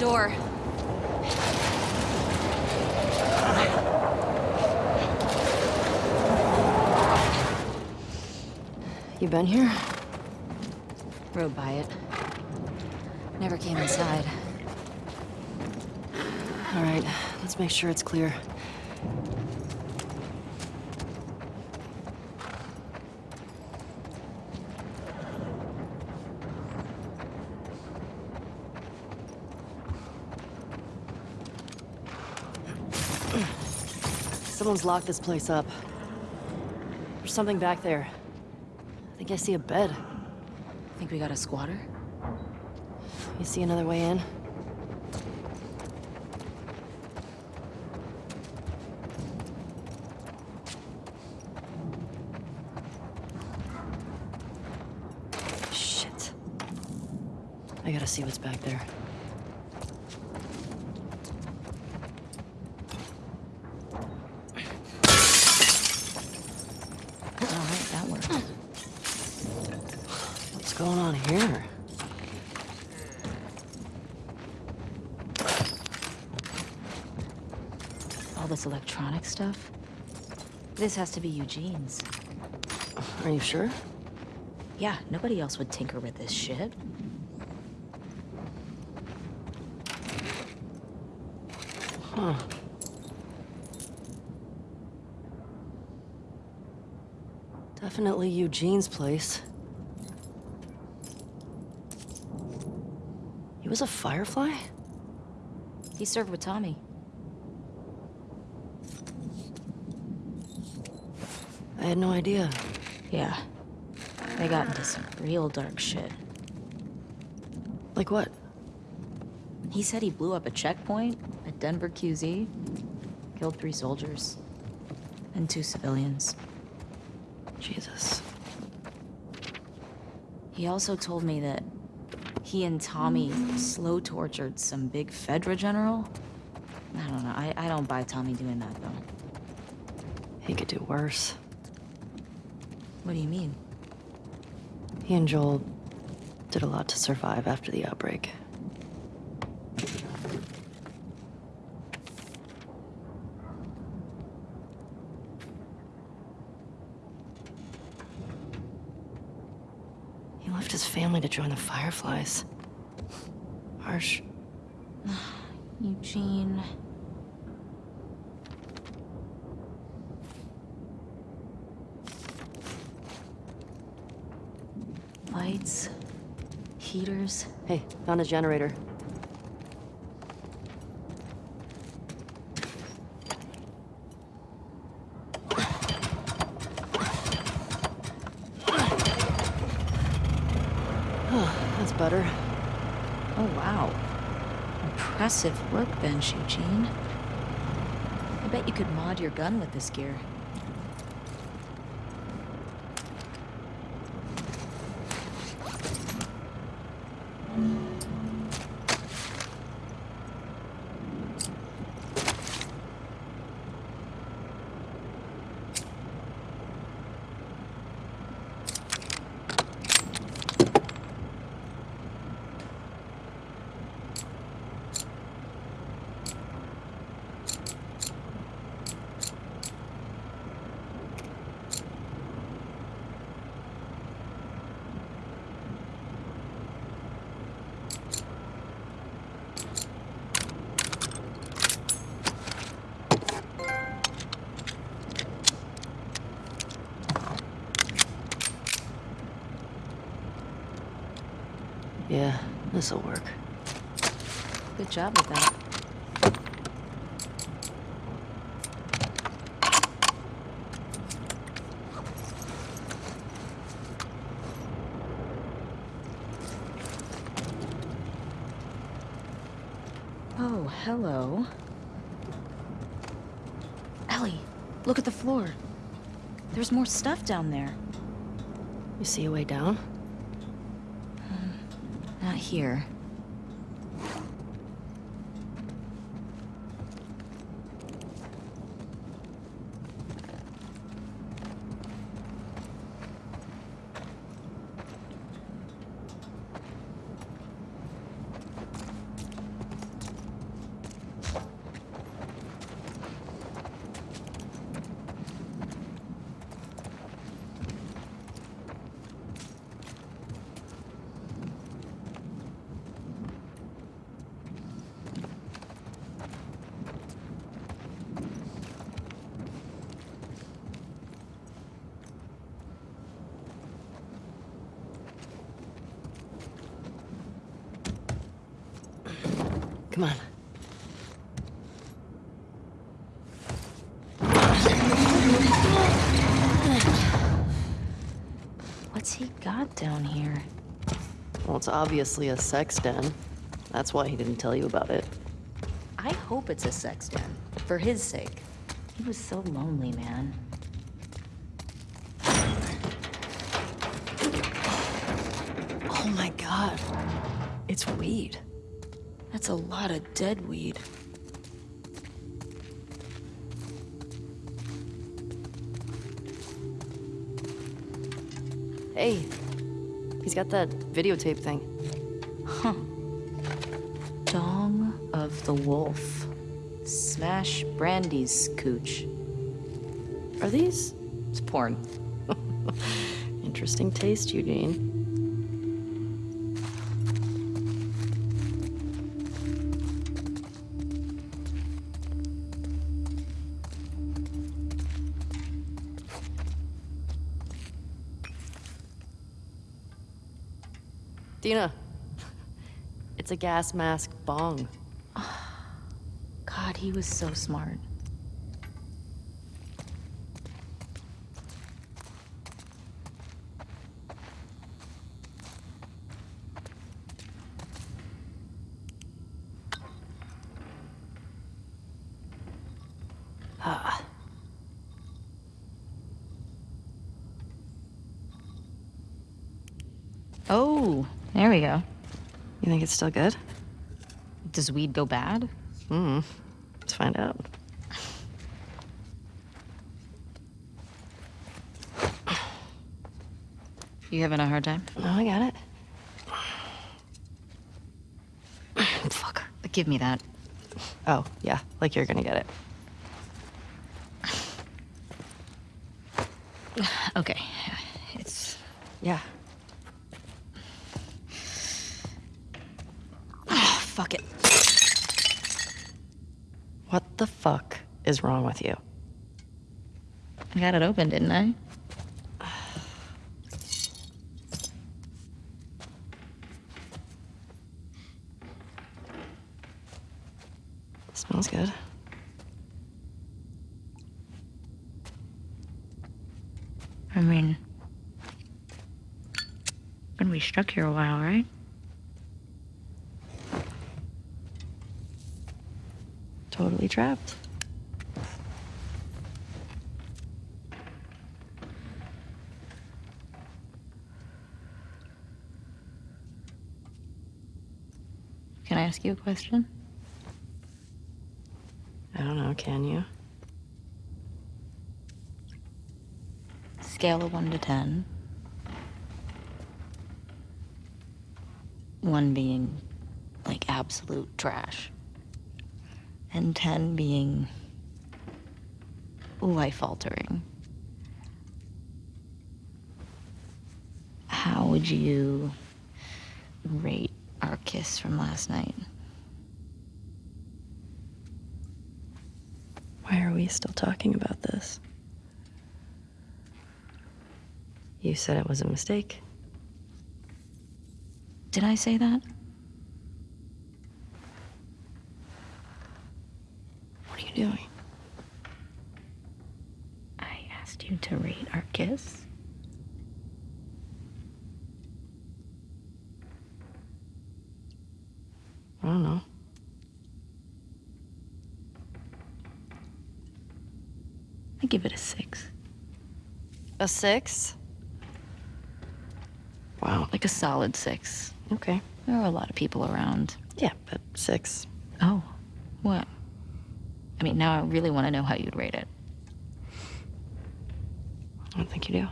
door. You been here? Rode by it. Never came inside. All right, let's make sure it's clear. Someone's locked this place up. There's something back there. I think I see a bed. Think we got a squatter? You see another way in? Shit. I gotta see what's back there. Alright, that worked. What's going on here? All this electronic stuff? This has to be Eugene's. Are you sure? Yeah, nobody else would tinker with this shit. Huh. Definitely Eugene's place. Was a firefly? He served with Tommy. I had no idea. Yeah. They got into some real dark shit. Like what? He said he blew up a checkpoint at Denver QZ, killed three soldiers, and two civilians. Jesus. He also told me that he and Tommy slow tortured some big Fedra general. I don't know. I, I don't buy Tommy doing that, though. He could do worse. What do you mean? He and Joel did a lot to survive after the outbreak. He left his family to join the Fireflies. Harsh. Eugene. Lights. Heaters. Hey, found a generator. Better. Oh, wow. Impressive workbench, Eugene. I bet you could mod your gun with this gear. Yeah, this'll work. Good job with that. Oh, hello. Ellie, look at the floor. There's more stuff down there. You see a way down? Not here. Come on. What's he got down here? Well, it's obviously a sex den. That's why he didn't tell you about it. I hope it's a sex den. For his sake. He was so lonely, man. Oh my god. It's weed. That's a lot of dead weed. Hey, he's got that videotape thing. Huh. Dong of the Wolf. Smash Brandy's cooch. Are these It's porn. interesting taste, Eugene? Dina, it's a gas mask bong. God, he was so smart. Ah, Oh, there we go. you think it's still good? Does weed go bad? Hmm. Let's find out. You having a hard time? No, I got it. Fuck. Give me that. Oh, yeah, like you're gonna get it. Okay. It's. Yeah. Fuck it. What the fuck is wrong with you? I got it open, didn't I? Smells good. I mean. Been we stuck here a while, right? Trapped. Can I ask you a question? I don't know, can you? Scale of 1 to 10. 1 being like absolute trash. And 10 being life altering. How would you rate our kiss from last night? Why are we still talking about this? You said it was a mistake. Did I say that? What are you doing? I asked you to rate our kiss. I don't know. I give it a six. A six? Wow. Like a solid six. Okay. There are a lot of people around. Yeah, but six. Oh, what? I mean, now I really want to know how you'd rate it. I don't think you do.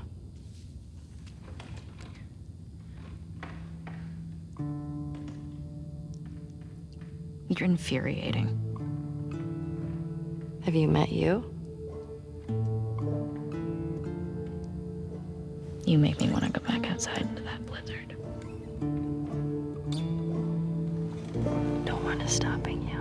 You're infuriating. Have you met you? You make me want to go back outside into that blizzard. No one is stopping you.